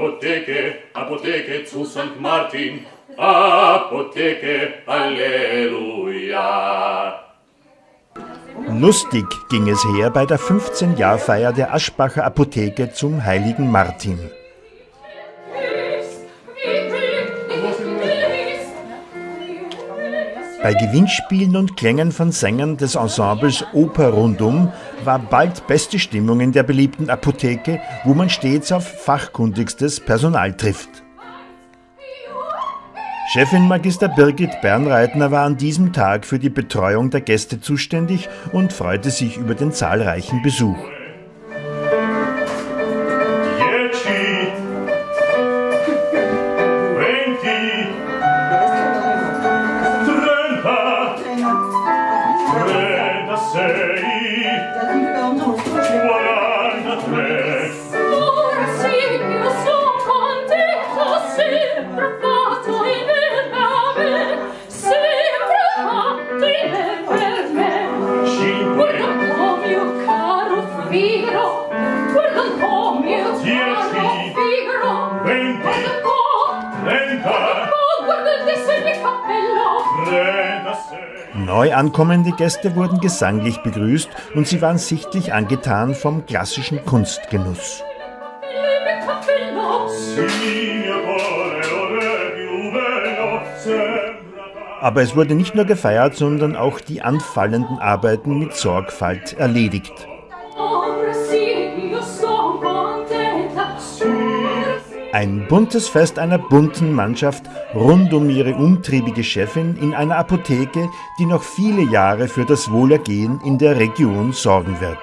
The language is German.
Apotheke, Apotheke zu St. Martin, Apotheke, Halleluja. Lustig ging es her bei der 15-Jahr-Feier der Aschbacher Apotheke zum heiligen Martin. Bei Gewinnspielen und Klängen von Sängern des Ensembles Oper Rundum war bald beste Stimmung in der beliebten Apotheke, wo man stets auf fachkundigstes Personal trifft. Chefin Magister Birgit Bernreitner war an diesem Tag für die Betreuung der Gäste zuständig und freute sich über den zahlreichen Besuch. Freda sei. Guarda te Sora Silvio son contento Sempre fatto in nave Sempre fattile per me Cinque. Guarda un po' mio caro figro Guarda un po' mio caro figro Venti. Guarda un po' Trenta. Guarda un po' guarda il dessert di cappello Tre. Neu ankommende Gäste wurden gesanglich begrüßt und sie waren sichtlich angetan vom klassischen Kunstgenuss. Aber es wurde nicht nur gefeiert, sondern auch die anfallenden Arbeiten mit Sorgfalt erledigt. Ein buntes Fest einer bunten Mannschaft rund um ihre umtriebige Chefin in einer Apotheke, die noch viele Jahre für das Wohlergehen in der Region sorgen wird.